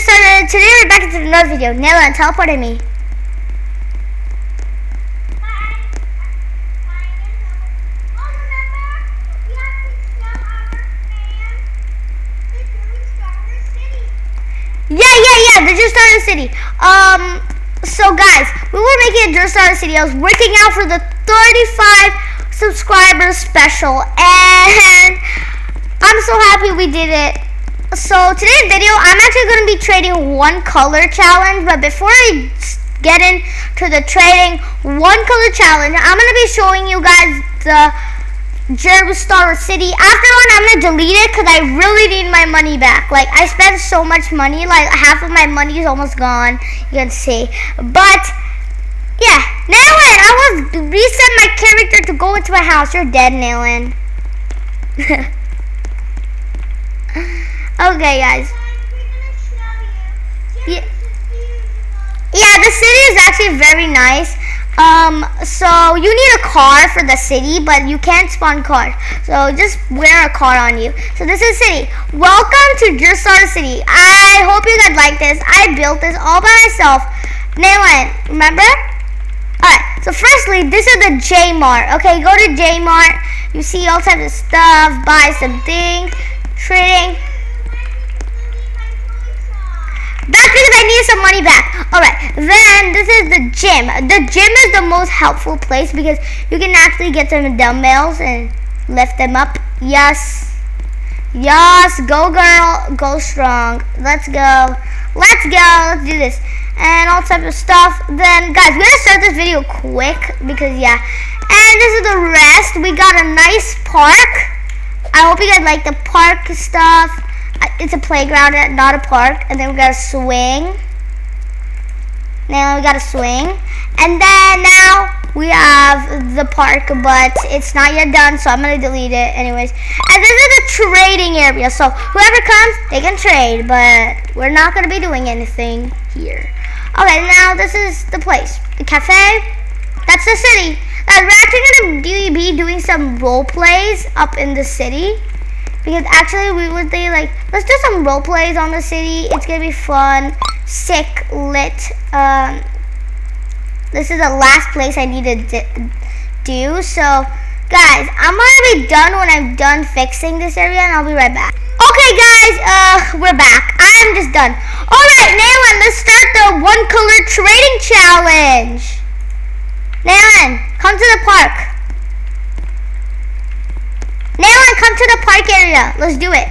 started. Today we're back into another video. Nella teleported me. Starter yeah, yeah, yeah. The Just Started City. Um, so guys, we were making a Just Started City. I was working out for the 35 subscribers special, and I'm so happy we did it. So today's video, I'm actually going to be trading one color challenge. But before I get into the trading one color challenge, I'm going to be showing you guys the Jerry Star City. After one, I'm gonna delete it because I really need my money back. Like I spent so much money, like half of my money is almost gone. You can see, but yeah, Nailin, I was reset my character to go into my house. You're dead, Nailin. okay, guys. Yeah. Yeah, the city is actually very nice. Um, so you need a car for the city, but you can't spawn cars. So just wear a car on you. So this is city. Welcome to Just City. I hope you guys like this. I built this all by myself. Nayland, remember? Alright, so firstly, this is the J Mart. Okay, go to J Mart. You see all types of stuff, buy some things, trading. That's because I need some money back. Alright, then this is the gym. The gym is the most helpful place because you can actually get some dumbbells and lift them up. Yes. Yes, go girl, go strong. Let's go. Let's go. Let's do this. And all types of stuff. Then, guys, we're to start this video quick because, yeah. And this is the rest. We got a nice park. I hope you guys like the park stuff it's a playground, not a park. And then we got a swing. Now we got a swing. And then now we have the park, but it's not yet done, so I'm going to delete it anyways. And this is a trading area, so whoever comes, they can trade, but we're not going to be doing anything here. Okay, now this is the place. The cafe, that's the city. Uh, we're actually going to be doing some role plays up in the city. Because actually we would say like, let's do some role plays on the city. It's gonna be fun, sick, lit. Um, this is the last place I need to do. So guys, I'm gonna be done when I'm done fixing this area and I'll be right back. Okay guys, uh, we're back. I'm just done. Alright, Naylan, let's start the one color trading challenge. Naylan, come to the park. Nayland, come to the park area. Let's do it.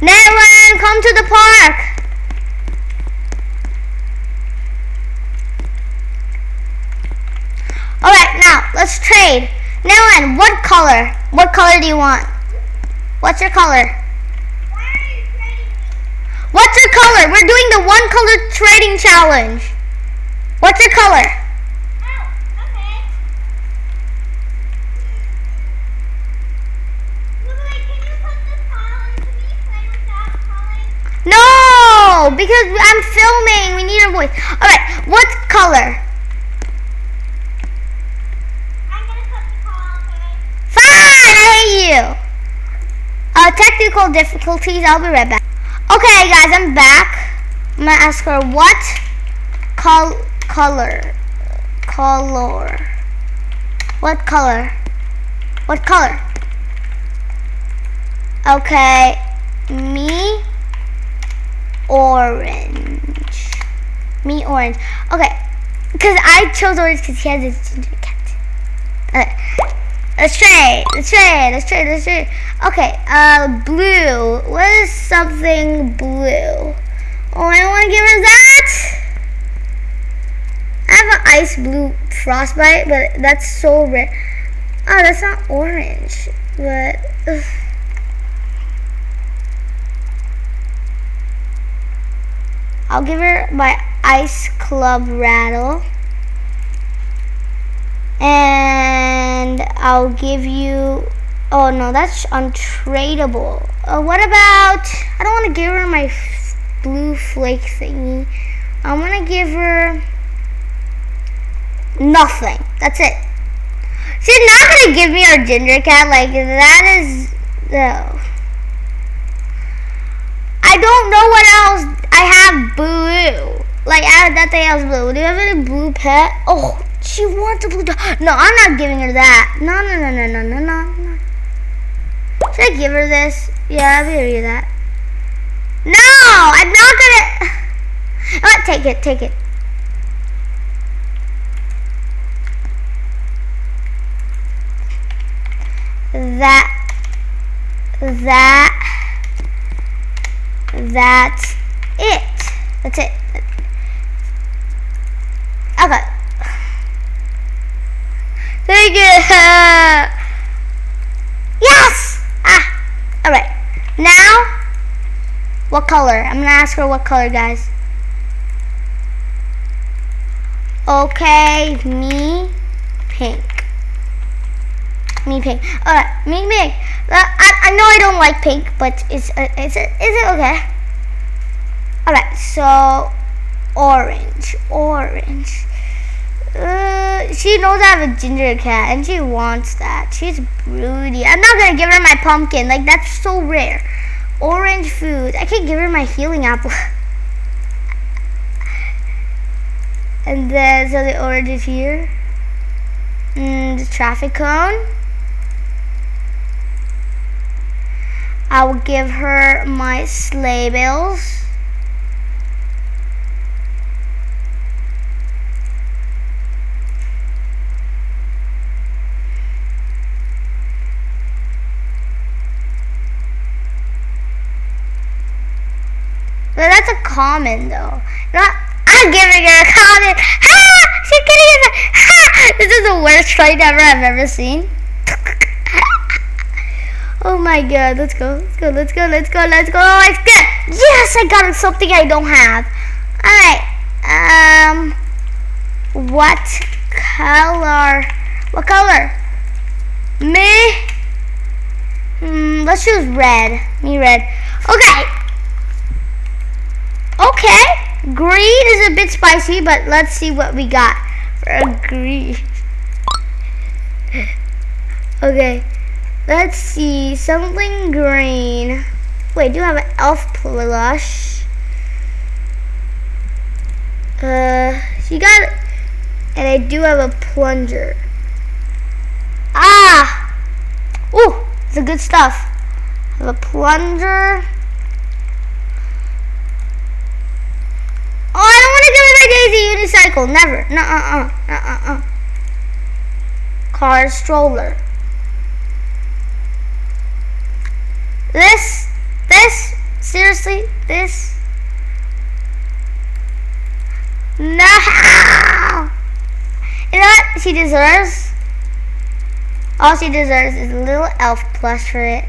Nayland, come to the park. Alright, now, let's trade. Nayland, what color? What color do you want? What's your color? What's your color? We're doing the one color trading challenge. What's your color? Because I'm filming. We need a voice. All right, what color? I'm gonna put the call. Fine, I hate you. Uh, technical difficulties. I'll be right back. Okay, guys, I'm back. I'm gonna ask her what col color, color, what color, what color? Okay, me orange. Me orange. Okay. Because I chose orange because he has his ginger cat. Okay. Let's try Let's try Let's try Let's try Okay. Uh, blue. What is something blue? Oh, I don't want to give her that. I have an ice blue frostbite, but that's so rare. Oh, that's not orange. But... Ugh. I'll give her my ice club rattle. And I'll give you, oh no, that's untradeable. Uh, what about, I don't want to give her my blue flake thingy. I'm to give her nothing. That's it. She's not going to give me her ginger cat. Like, that is, no. I don't know what else. I have blue. Like I that thing else blue. Do you have any blue pet? Oh, she wants a blue dog. No, I'm not giving her that. No, no, no, no, no, no, no. Should I give her this? Yeah, give you that. No, I'm not gonna. Oh, take it, take it. That, that, that's it. That's it. Okay. Thank you. Yes! Ah. Alright. Now, what color? I'm going to ask her what color, guys. Okay, me, pink. Me pink. Alright, me pink. Uh, I, I know I don't like pink, but is, uh, is, it, is it okay? Alright, so orange, orange. Uh, she knows I have a ginger cat and she wants that. She's broody. I'm not gonna give her my pumpkin. Like that's so rare. Orange food. I can give her my healing apple. and then so the orange is here. Mm, the traffic cone. I will give her my sleigh bells. But that's a common though. Not I'm giving her a common. Ha! She's getting it. Ha! This is the worst fight ever I've ever seen. Oh my god, let's go. Let's go, let's go, let's go, let's go. Let's go. Yes, I got something I don't have. Alright. Um what color? What color? Me? Hmm, let's choose red. Me red. Okay. Okay, green is a bit spicy, but let's see what we got for green. okay, let's see, something green. Wait, do you have an elf plush? Uh, she got, it. and I do have a plunger. Ah! Ooh, it's a good stuff. I have a plunger. Oh, I don't want to give my Daisy unicycle. Never. Nuh uh uh. Nuh uh uh. Car stroller. This. This. Seriously. This. No. You know what she deserves? All she deserves is a little elf plush for it.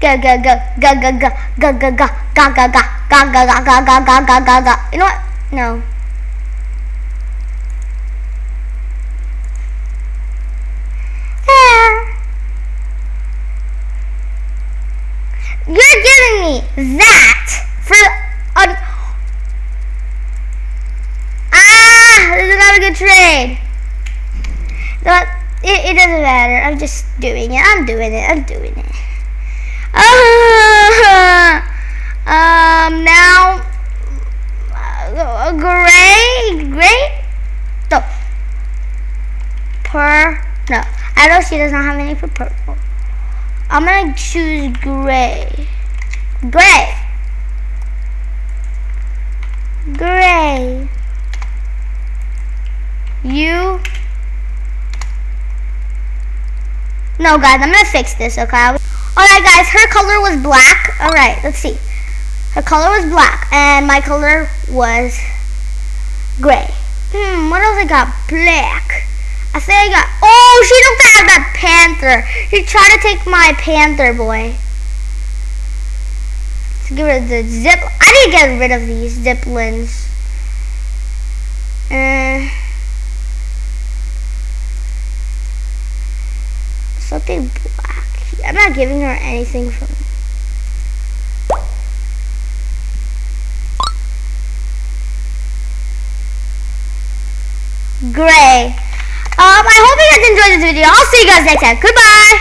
Go go go go go go go go go go go go go go go go go go go go. You know what? No. There. You're giving me that for a... Ah, this is not a good trade. But it, it doesn't matter. I'm just doing it. I'm doing it. I'm doing it. Uh, um, now uh, gray, gray, no, per, no, I know she does not have any for purple. I'm gonna choose gray, gray, gray, you, no guys, I'm gonna fix this, okay? Alright guys, her color was black, alright, let's see. Her color was black, and my color was gray. Hmm, what else I got? Black. I think I got, oh, she don't have that panther. She tried to take my panther boy. Let's get rid of the zip. I need to get rid of these ziplins. Uh, something black. I'm not giving her anything from gray. Um, I hope you guys enjoyed this video. I'll see you guys next time. Goodbye.